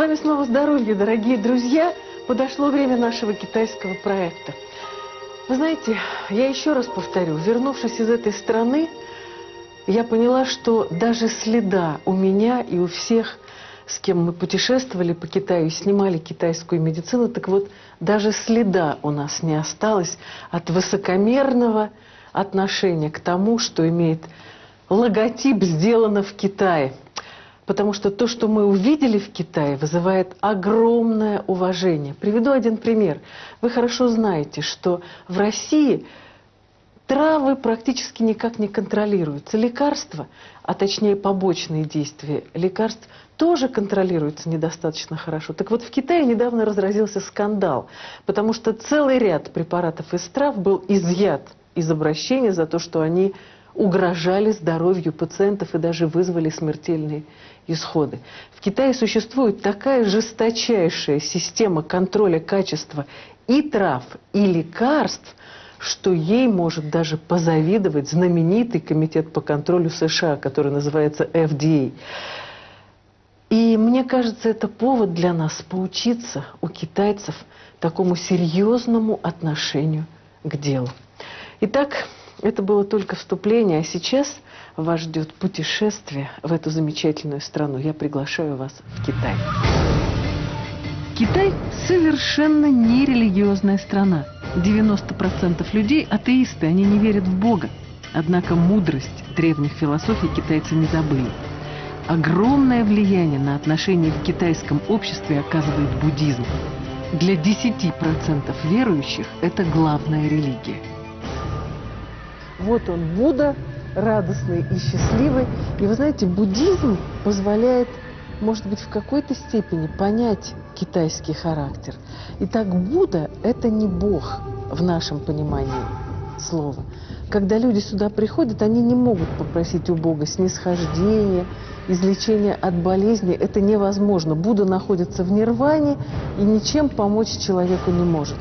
вами снова здоровье, дорогие друзья. Подошло время нашего китайского проекта. Вы знаете, я еще раз повторю, вернувшись из этой страны, я поняла, что даже следа у меня и у всех, с кем мы путешествовали по Китаю и снимали китайскую медицину, так вот, даже следа у нас не осталось от высокомерного отношения к тому, что имеет логотип «Сделано в Китае». Потому что то, что мы увидели в Китае, вызывает огромное уважение. Приведу один пример. Вы хорошо знаете, что в России травы практически никак не контролируются. Лекарства, а точнее побочные действия лекарств, тоже контролируются недостаточно хорошо. Так вот, в Китае недавно разразился скандал, потому что целый ряд препаратов из трав был изъят из обращения за то, что они угрожали здоровью пациентов и даже вызвали смертельные исходы. В Китае существует такая жесточайшая система контроля качества и трав, и лекарств, что ей может даже позавидовать знаменитый комитет по контролю США, который называется FDA. И мне кажется, это повод для нас поучиться у китайцев такому серьезному отношению к делу. Итак, это было только вступление, а сейчас вас ждет путешествие в эту замечательную страну. Я приглашаю вас в Китай. Китай совершенно нерелигиозная страна. 90% людей атеисты, они не верят в Бога. Однако мудрость древних философий китайцы не забыли. Огромное влияние на отношения в китайском обществе оказывает буддизм. Для 10% верующих это главная религия. Вот он, Будда, радостный и счастливый. И вы знаете, буддизм позволяет, может быть, в какой-то степени понять китайский характер. Итак, Будда – это не Бог в нашем понимании слова. Когда люди сюда приходят, они не могут попросить у Бога снисхождения, излечения от болезни. Это невозможно. Будда находится в нирване и ничем помочь человеку не может.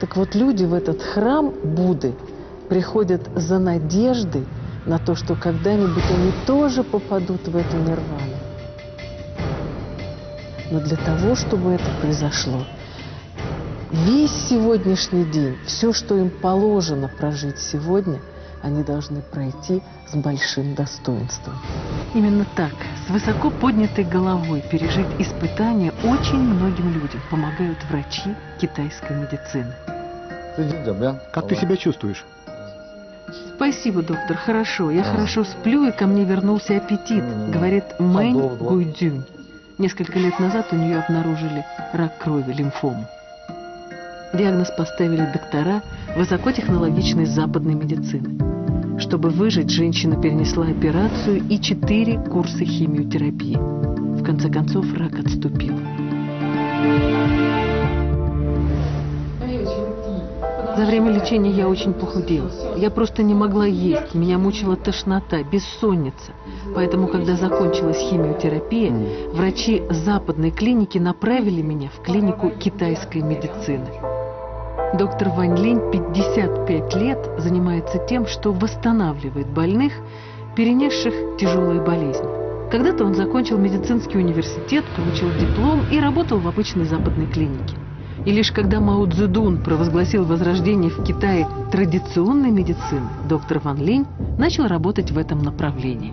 Так вот, люди в этот храм Будды приходят за надеждой на то, что когда-нибудь они тоже попадут в эту нирвану. Но для того, чтобы это произошло, весь сегодняшний день, все, что им положено прожить сегодня, они должны пройти с большим достоинством. Именно так, с высоко поднятой головой пережить испытания очень многим людям помогают врачи китайской медицины. Как ты себя чувствуешь? Спасибо, доктор, хорошо. Я хорошо сплю, и ко мне вернулся аппетит, говорит Мэнь Гуйдюнь. Несколько лет назад у нее обнаружили рак крови, лимфому. Диагноз поставили доктора высокотехнологичной западной медицины. Чтобы выжить, женщина перенесла операцию и четыре курса химиотерапии. В конце концов, рак отступил. За время лечения я очень похудела. Я просто не могла есть, меня мучила тошнота, бессонница. Поэтому, когда закончилась химиотерапия, врачи западной клиники направили меня в клинику китайской медицины. Доктор Вань Линь 55 лет занимается тем, что восстанавливает больных, перенесших тяжелые болезни. Когда-то он закончил медицинский университет, получил диплом и работал в обычной западной клинике. И лишь когда Мао Цзэдун провозгласил возрождение в Китае традиционной медицины, доктор Ван Линь начал работать в этом направлении.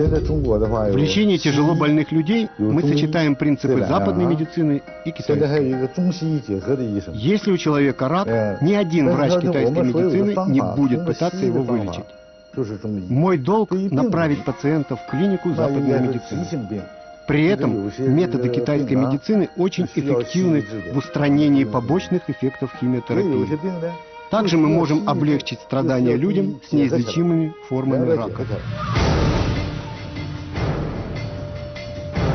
В лечении тяжело больных людей мы сочетаем принципы западной медицины и китайской. Если у человека рак, ни один врач китайской медицины не будет пытаться его вылечить. Мой долг направить пациента в клинику западной медицины. При этом методы китайской медицины очень эффективны в устранении побочных эффектов химиотерапии. Также мы можем облегчить страдания людям с неизлечимыми формами рака.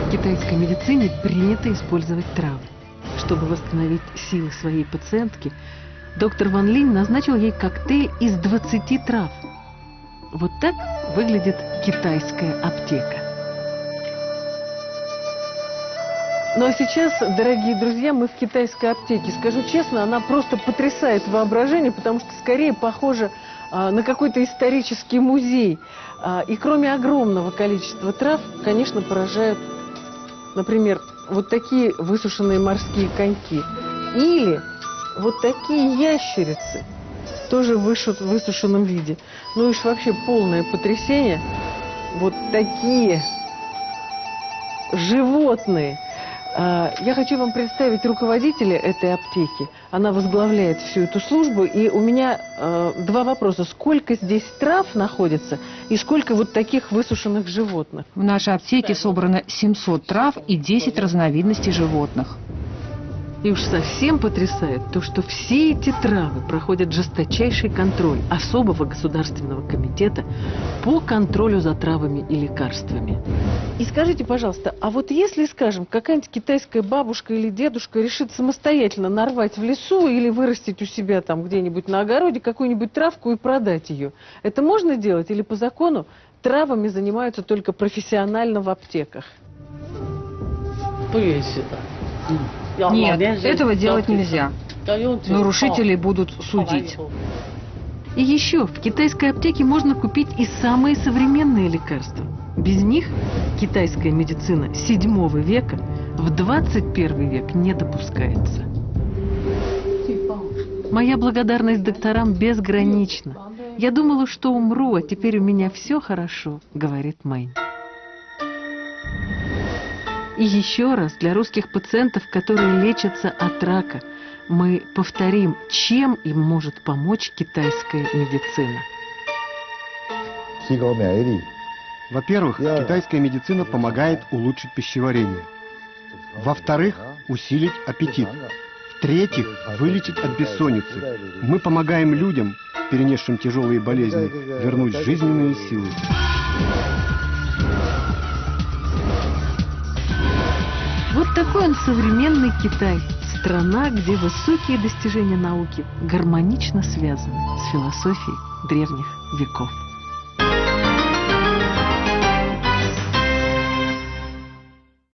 В китайской медицине принято использовать травы. Чтобы восстановить силы своей пациентки, доктор Ван Линь назначил ей коктейль из 20 трав. Вот так выглядит китайская аптека. Ну а сейчас, дорогие друзья, мы в китайской аптеке. Скажу честно, она просто потрясает воображение, потому что скорее похожа а, на какой-то исторический музей. А, и кроме огромного количества трав, конечно, поражают, например, вот такие высушенные морские коньки. Или вот такие ящерицы, тоже в высушенном виде. Ну, уж вообще полное потрясение. Вот такие животные. А, я хочу вам представить руководителя этой аптеки. Она возглавляет всю эту службу. И у меня э, два вопроса. Сколько здесь трав находится и сколько вот таких высушенных животных? В нашей аптеке собрано 700 трав и 10 разновидностей животных. И уж совсем потрясает то, что все эти травы проходят жесточайший контроль особого государственного комитета по контролю за травами и лекарствами. И скажите, пожалуйста, а вот если, скажем, какая-нибудь китайская бабушка или дедушка решит самостоятельно нарвать в лесу или вырастить у себя там где-нибудь на огороде какую-нибудь травку и продать ее, это можно делать или по закону травами занимаются только профессионально в аптеках? 不允许的。嗯。 Нет, этого делать нельзя. Нарушителей будут судить. И еще, в китайской аптеке можно купить и самые современные лекарства. Без них китайская медицина 7 века в 21 век не допускается. Моя благодарность докторам безгранична. Я думала, что умру, а теперь у меня все хорошо, говорит Майн. И еще раз для русских пациентов, которые лечатся от рака, мы повторим, чем им может помочь китайская медицина. Во-первых, китайская медицина помогает улучшить пищеварение. Во-вторых, усилить аппетит. В-третьих, вылечить от бессонницы. Мы помогаем людям, перенесшим тяжелые болезни, вернуть жизненные силы. Такой он современный Китай. Страна, где высокие достижения науки гармонично связаны с философией древних веков.